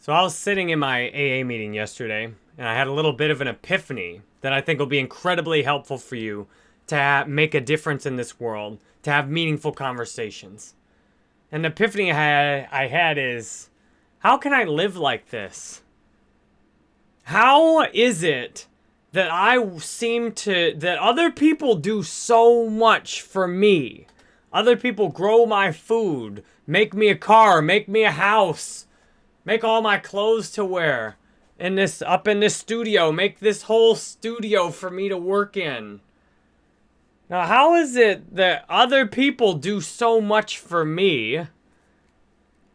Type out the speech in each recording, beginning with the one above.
So I was sitting in my AA meeting yesterday, and I had a little bit of an epiphany that I think will be incredibly helpful for you to make a difference in this world, to have meaningful conversations. And the epiphany I had, I had is, how can I live like this? How is it that I seem to, that other people do so much for me? Other people grow my food, make me a car, make me a house, Make all my clothes to wear in this up in this studio. Make this whole studio for me to work in. Now, how is it that other people do so much for me?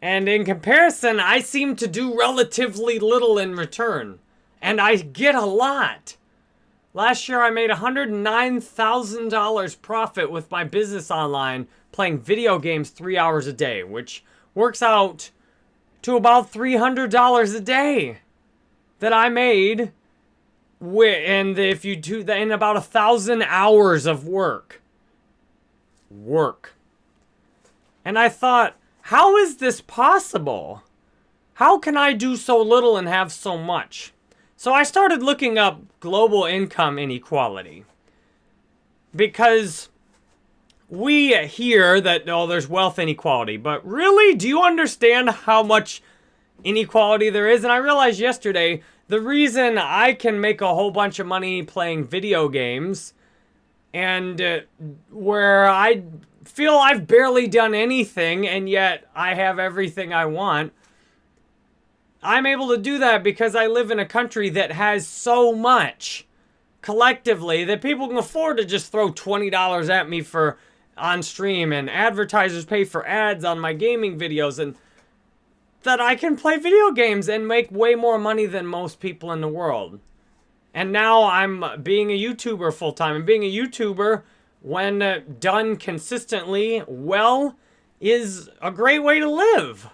And in comparison, I seem to do relatively little in return. And I get a lot. Last year, I made $109,000 profit with my business online playing video games three hours a day, which works out to about $300 a day that I made and if you do that in about a thousand hours of work. Work. And I thought, how is this possible? How can I do so little and have so much? So I started looking up global income inequality. Because we hear that, oh, there's wealth inequality, but really, do you understand how much inequality there is? And I realized yesterday, the reason I can make a whole bunch of money playing video games and uh, where I feel I've barely done anything and yet I have everything I want, I'm able to do that because I live in a country that has so much collectively that people can afford to just throw $20 at me for on stream and advertisers pay for ads on my gaming videos and that I can play video games and make way more money than most people in the world. And now I'm being a YouTuber full time. And being a YouTuber, when uh, done consistently well, is a great way to live.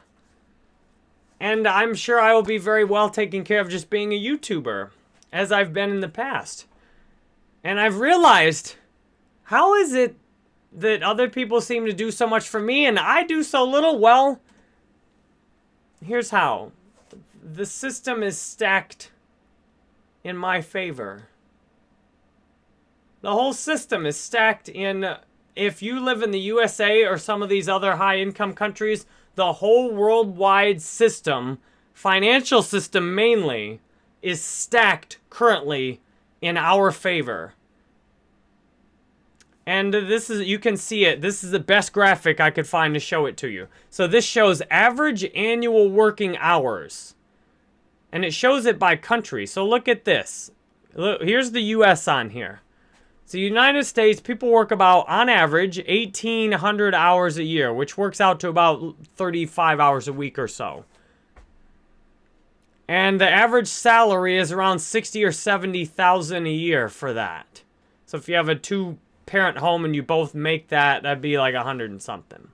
And I'm sure I will be very well taken care of just being a YouTuber, as I've been in the past. And I've realized, how is it that other people seem to do so much for me and I do so little? Well, here's how. The system is stacked in my favor. The whole system is stacked in, if you live in the USA or some of these other high income countries, the whole worldwide system, financial system mainly, is stacked currently in our favor. And this is, you can see it. This is the best graphic I could find to show it to you. So this shows average annual working hours. And it shows it by country. So look at this. Look, here's the U.S. on here. So United States, people work about, on average, 1,800 hours a year, which works out to about 35 hours a week or so. And the average salary is around 60 or 70,000 a year for that. So if you have a two parent home and you both make that, that'd be like a hundred and something.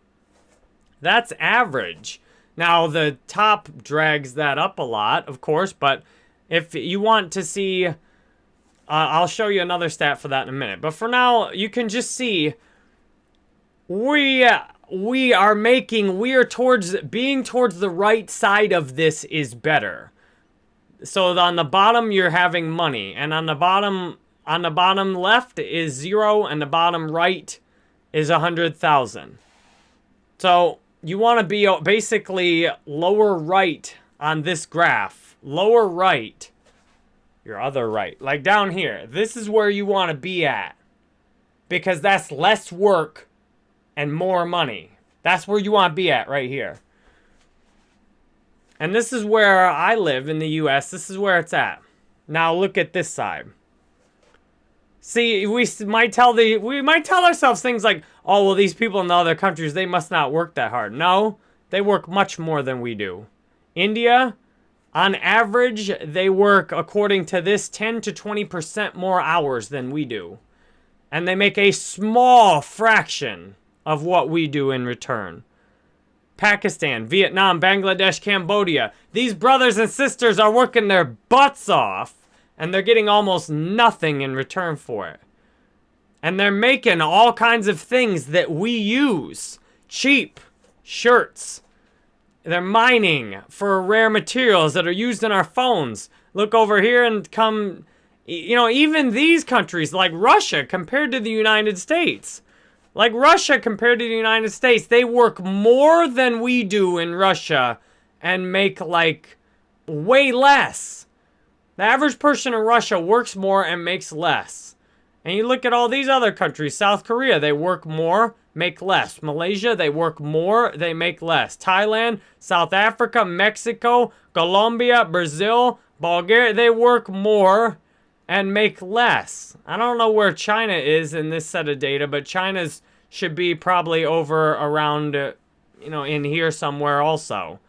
That's average. Now, the top drags that up a lot, of course, but if you want to see, uh, I'll show you another stat for that in a minute. But for now, you can just see we we are making, we are towards, being towards the right side of this is better. So on the bottom, you're having money. And on the bottom on the bottom left is zero and the bottom right is a 100,000. So you want to be uh, basically lower right on this graph. Lower right. Your other right. Like down here. This is where you want to be at. Because that's less work and more money. That's where you want to be at right here. And this is where I live in the U.S. This is where it's at. Now look at this side. See, we might tell the we might tell ourselves things like, "Oh, well, these people in the other countries, they must not work that hard." No, they work much more than we do. India, on average, they work according to this 10 to 20% more hours than we do. And they make a small fraction of what we do in return. Pakistan, Vietnam, Bangladesh, Cambodia. These brothers and sisters are working their butts off and they're getting almost nothing in return for it. And they're making all kinds of things that we use. Cheap shirts they're mining for rare materials that are used in our phones. Look over here and come, you know, even these countries like Russia compared to the United States. Like Russia compared to the United States, they work more than we do in Russia and make like way less. The average person in Russia works more and makes less. And you look at all these other countries, South Korea, they work more, make less. Malaysia, they work more, they make less. Thailand, South Africa, Mexico, Colombia, Brazil, Bulgaria, they work more and make less. I don't know where China is in this set of data, but China's should be probably over around, uh, you know, in here somewhere also.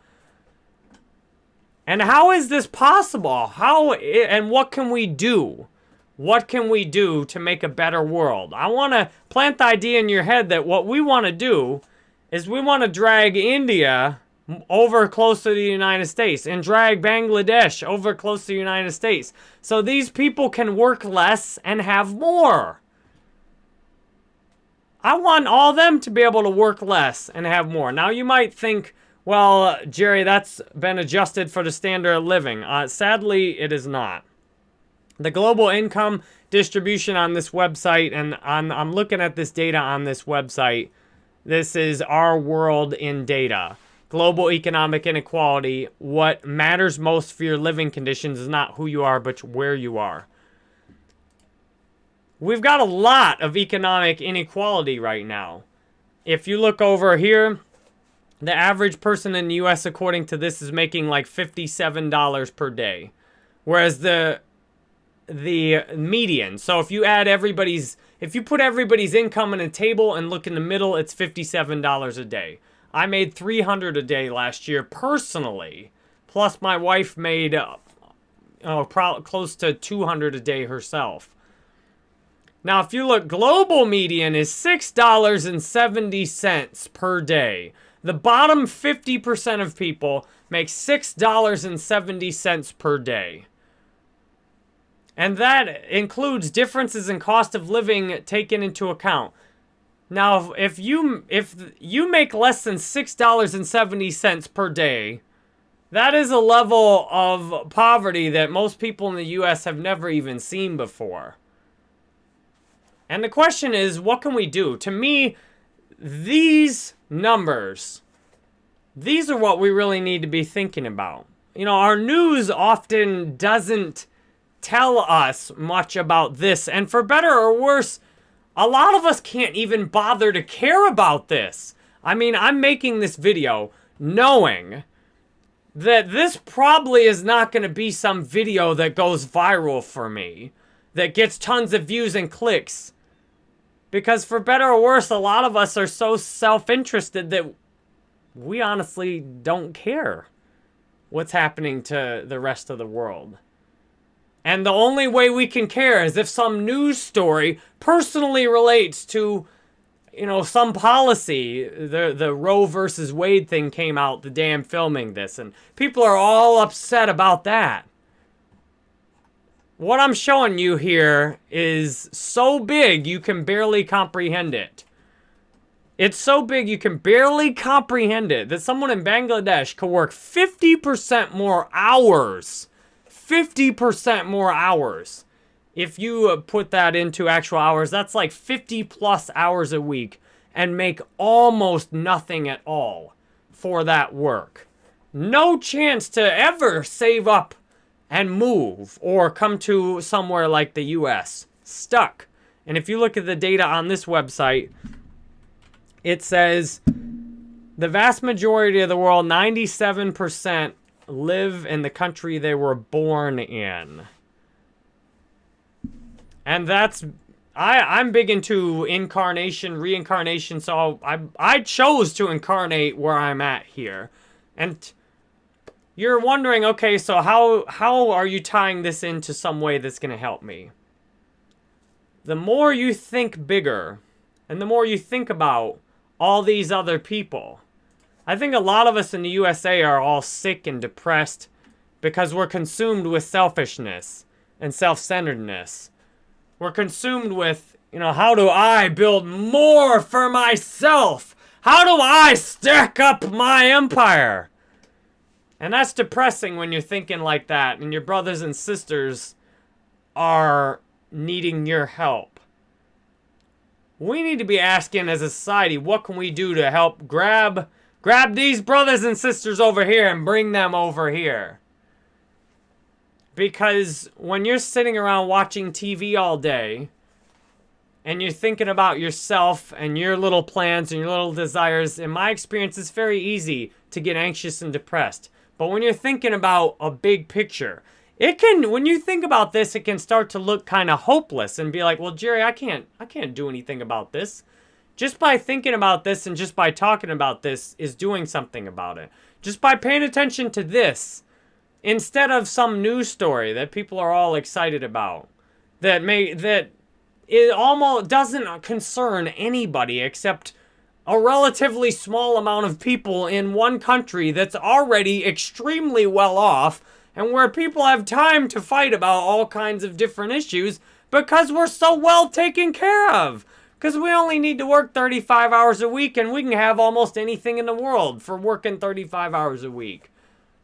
And how is this possible? How, and what can we do? What can we do to make a better world? I want to plant the idea in your head that what we want to do is we want to drag India over close to the United States and drag Bangladesh over close to the United States. So these people can work less and have more. I want all them to be able to work less and have more. Now you might think, well, Jerry, that's been adjusted for the standard of living. Uh, sadly, it is not. The global income distribution on this website, and I'm looking at this data on this website. This is our world in data global economic inequality, what matters most for your living conditions is not who you are, but where you are. We've got a lot of economic inequality right now. If you look over here, the average person in the U.S., according to this, is making like $57 per day. Whereas the the median, so if you add everybody's, if you put everybody's income in a table and look in the middle, it's $57 a day. I made 300 a day last year personally. Plus my wife made uh, oh, close to 200 a day herself. Now, if you look, global median is $6.70 per day. The bottom 50% of people make $6.70 per day. And that includes differences in cost of living taken into account. Now, if you if you make less than $6.70 per day, that is a level of poverty that most people in the US have never even seen before. And the question is, what can we do? To me, these numbers, these are what we really need to be thinking about. You know, our news often doesn't tell us much about this. And for better or worse, a lot of us can't even bother to care about this. I mean, I'm making this video knowing that this probably is not going to be some video that goes viral for me, that gets tons of views and clicks. Because for better or worse, a lot of us are so self-interested that we honestly don't care what's happening to the rest of the world. And the only way we can care is if some news story personally relates to, you know, some policy. The, the Roe versus Wade thing came out, the damn filming this, and people are all upset about that. What I'm showing you here is so big you can barely comprehend it. It's so big you can barely comprehend it that someone in Bangladesh could work 50% more hours 50% more hours. If you uh, put that into actual hours, that's like 50 plus hours a week and make almost nothing at all for that work. No chance to ever save up and move or come to somewhere like the US. Stuck. And if you look at the data on this website, it says the vast majority of the world, 97%, live in the country they were born in. And that's I I'm big into incarnation, reincarnation, so I I chose to incarnate where I'm at here. And you're wondering, okay, so how how are you tying this into some way that's going to help me? The more you think bigger, and the more you think about all these other people, I think a lot of us in the USA are all sick and depressed because we're consumed with selfishness and self-centeredness. We're consumed with, you know, how do I build more for myself? How do I stack up my empire? And that's depressing when you're thinking like that and your brothers and sisters are needing your help. We need to be asking as a society, what can we do to help grab grab these brothers and sisters over here and bring them over here? Because when you're sitting around watching TV all day and you're thinking about yourself and your little plans and your little desires, in my experience, it's very easy to get anxious and depressed. But when you're thinking about a big picture, it can when you think about this, it can start to look kind of hopeless and be like, "Well, Jerry, I can't I can't do anything about this." Just by thinking about this and just by talking about this is doing something about it. Just by paying attention to this instead of some news story that people are all excited about that may that it almost doesn't concern anybody except a relatively small amount of people in one country that's already extremely well off and where people have time to fight about all kinds of different issues because we're so well taken care of. Because we only need to work 35 hours a week and we can have almost anything in the world for working 35 hours a week.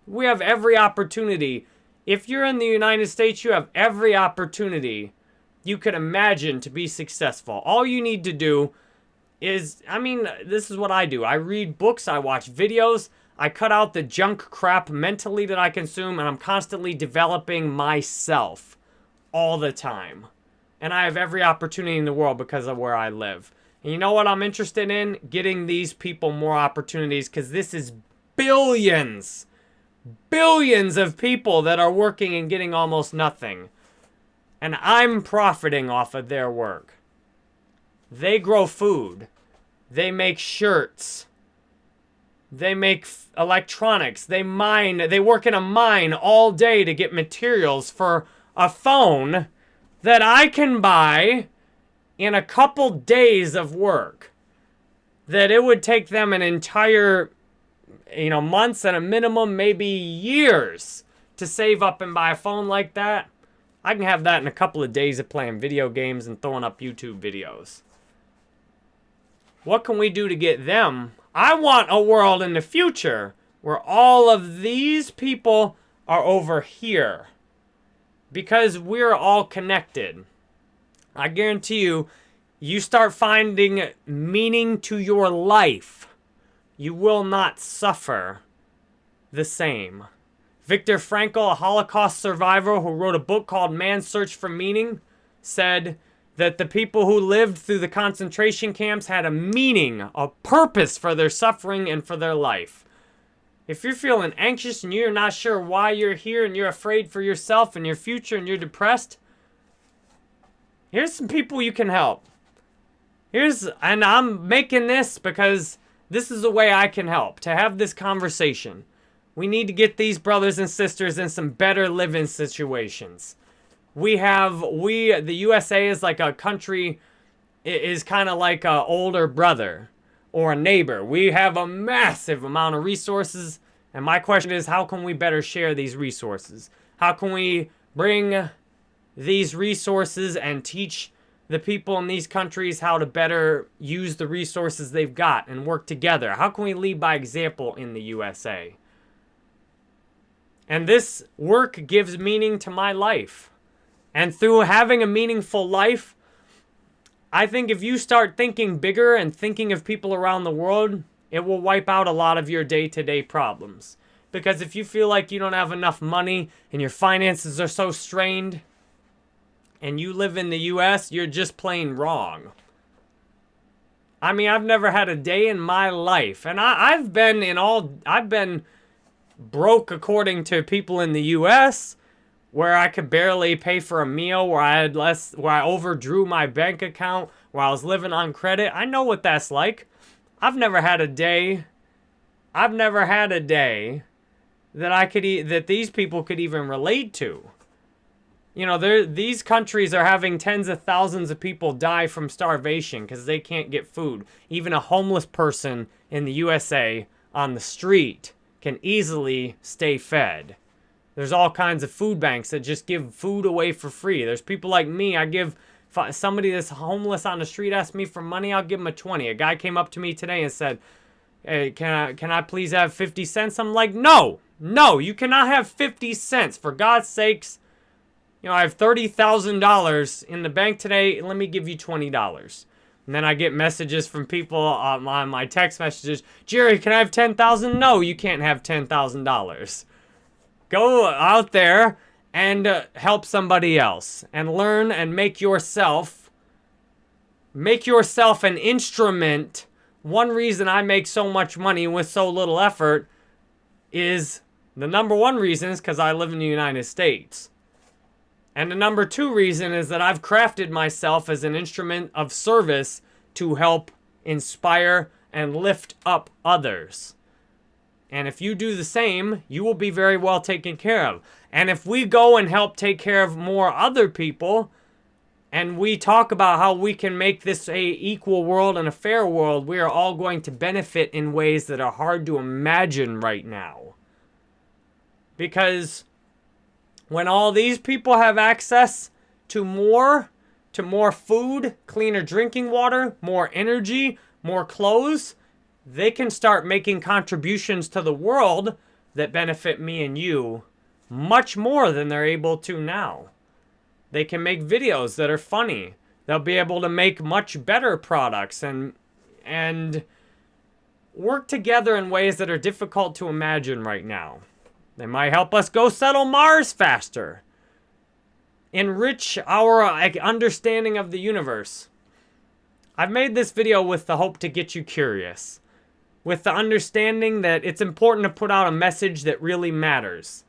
We have every opportunity. If you're in the United States, you have every opportunity you could imagine to be successful. All you need to do is, I mean, this is what I do. I read books, I watch videos, I cut out the junk crap mentally that I consume, and I'm constantly developing myself all the time. And I have every opportunity in the world because of where I live. And you know what I'm interested in? Getting these people more opportunities because this is billions billions of people that are working and getting almost nothing. And I'm profiting off of their work. They grow food. They make shirts. They make electronics. They mine. They work in a mine all day to get materials for a phone that I can buy in a couple days of work. That it would take them an entire you know, months and a minimum, maybe years to save up and buy a phone like that. I can have that in a couple of days of playing video games and throwing up YouTube videos. What can we do to get them? I want a world in the future where all of these people are over here. Because we're all connected. I guarantee you, you start finding meaning to your life you will not suffer the same. Viktor Frankl, a Holocaust survivor who wrote a book called Man's Search for Meaning, said that the people who lived through the concentration camps had a meaning, a purpose for their suffering and for their life. If you're feeling anxious and you're not sure why you're here and you're afraid for yourself and your future and you're depressed, here's some people you can help. Here's, and I'm making this because this is a way I can help, to have this conversation. We need to get these brothers and sisters in some better living situations. We have, we, the USA is like a country, is kind of like a older brother or a neighbor. We have a massive amount of resources. And my question is, how can we better share these resources? How can we bring these resources and teach the people in these countries how to better use the resources they've got and work together? How can we lead by example in the USA? And this work gives meaning to my life. And through having a meaningful life, I think if you start thinking bigger and thinking of people around the world, it will wipe out a lot of your day-to-day -day problems. Because if you feel like you don't have enough money and your finances are so strained, and you live in the US, you're just plain wrong. I mean, I've never had a day in my life, and I, I've been in all, I've been broke according to people in the US, where I could barely pay for a meal, where I had less, where I overdrew my bank account, where I was living on credit. I know what that's like. I've never had a day, I've never had a day that I could, e that these people could even relate to. You know, these countries are having tens of thousands of people die from starvation because they can't get food. Even a homeless person in the USA on the street can easily stay fed. There's all kinds of food banks that just give food away for free. There's people like me, I give somebody that's homeless on the street asks me for money, I'll give them a 20. A guy came up to me today and said, hey, can I, can I please have 50 cents? I'm like, no, No, you cannot have 50 cents. For God's sakes, you know, I have $30,000 in the bank today. Let me give you $20. And then I get messages from people uh, on my text messages. Jerry, can I have 10000 No, you can't have $10,000. Go out there and uh, help somebody else. And learn and make yourself, make yourself an instrument. One reason I make so much money with so little effort is the number one reason is because I live in the United States. And the number two reason is that I've crafted myself as an instrument of service to help inspire and lift up others. And if you do the same, you will be very well taken care of. And if we go and help take care of more other people, and we talk about how we can make this a equal world and a fair world, we are all going to benefit in ways that are hard to imagine right now. Because when all these people have access to more, to more food, cleaner drinking water, more energy, more clothes, they can start making contributions to the world that benefit me and you much more than they're able to now. They can make videos that are funny. They'll be able to make much better products and and work together in ways that are difficult to imagine right now. They might help us go settle Mars faster. Enrich our understanding of the universe. I've made this video with the hope to get you curious. With the understanding that it's important to put out a message that really matters.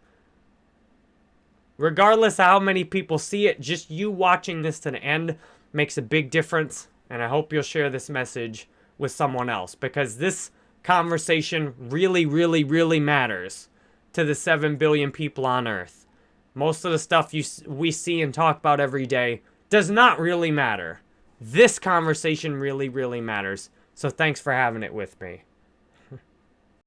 Regardless of how many people see it, just you watching this to the end makes a big difference. And I hope you'll share this message with someone else. Because this conversation really, really, really matters to the 7 billion people on Earth. Most of the stuff you we see and talk about every day does not really matter. This conversation really, really matters. So thanks for having it with me.